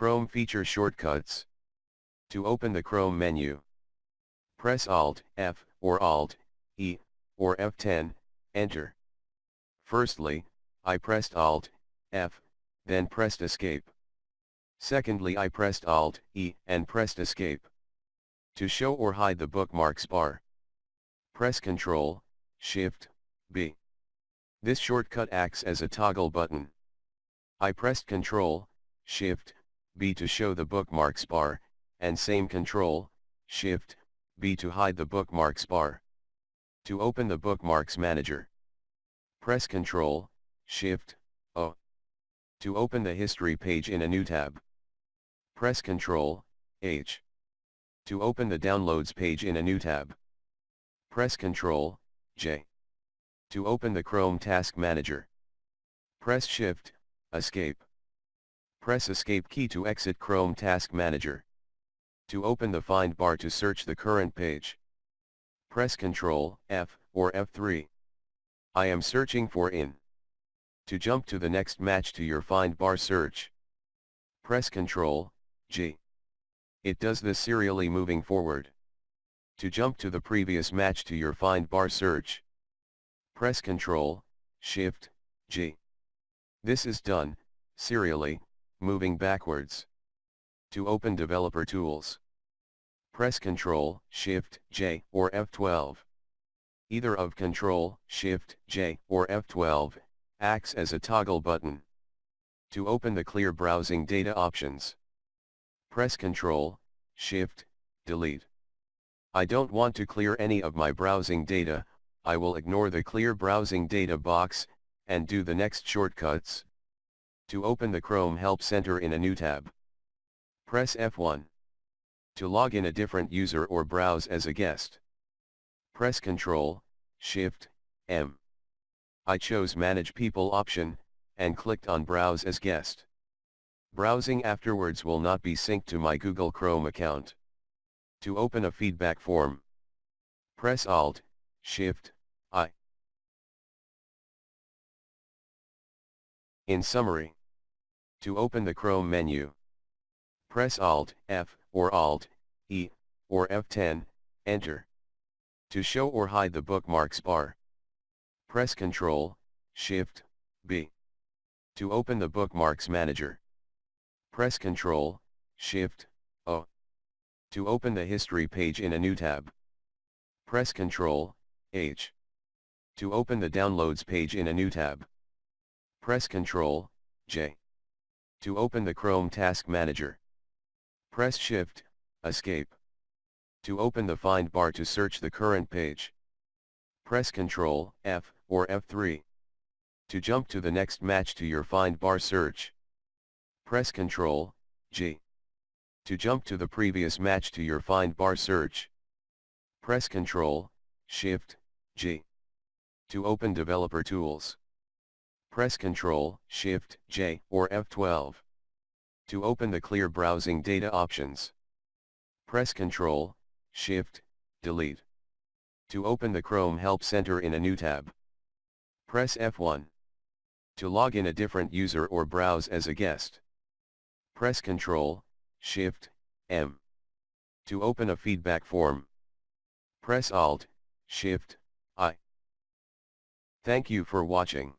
Chrome feature shortcuts. To open the Chrome menu, press Alt, F, or Alt, E, or F10, enter. Firstly, I pressed Alt, F, then pressed Escape. Secondly I pressed Alt, E, and pressed Escape. To show or hide the bookmarks bar, press Ctrl, Shift, B. This shortcut acts as a toggle button. I pressed Ctrl, Shift, B to show the bookmarks bar, and same Ctrl, Shift, B to hide the bookmarks bar. To open the bookmarks manager, press Ctrl, Shift, O. To open the history page in a new tab, press Ctrl, H. To open the downloads page in a new tab, press Ctrl, J. To open the Chrome Task Manager, press Shift, Escape. Press Escape key to exit Chrome Task Manager. To open the find bar to search the current page. Press Ctrl, F, or F3. I am searching for in. To jump to the next match to your find bar search. Press Ctrl, G. It does this serially moving forward. To jump to the previous match to your find bar search. Press Ctrl, Shift, G. This is done, serially, moving backwards. To open Developer Tools, press Ctrl, Shift, J, or F12. Either of Ctrl, Shift, J, or F12, acts as a toggle button. To open the Clear Browsing Data options, press Ctrl, Shift, Delete. I don't want to clear any of my browsing data, I will ignore the Clear Browsing Data box, and do the next shortcuts. To open the Chrome Help Center in a new tab, press F1. To log in a different user or browse as a guest, press Ctrl, Shift, M. I chose Manage People option, and clicked on Browse as guest. Browsing afterwards will not be synced to my Google Chrome account. To open a feedback form, press Alt, Shift, I. In summary, to open the Chrome menu, press Alt, F, or Alt, E, or F10, enter. To show or hide the bookmarks bar, press Ctrl, Shift, B. To open the bookmarks manager, press Ctrl, Shift, O. To open the history page in a new tab, press Ctrl, H. To open the downloads page in a new tab, press Ctrl, J. To open the Chrome Task Manager, press Shift, Escape. To open the find bar to search the current page, press Ctrl, F, or F3. To jump to the next match to your find bar search, press Ctrl, G. To jump to the previous match to your find bar search, press Ctrl, Shift, G. To open Developer Tools, Press Ctrl, Shift, J, or F12. To open the Clear Browsing Data options. Press Ctrl, Shift, Delete. To open the Chrome Help Center in a new tab. Press F1. To log in a different user or browse as a guest. Press Ctrl, Shift, M. To open a feedback form. Press Alt, Shift, I. Thank you for watching.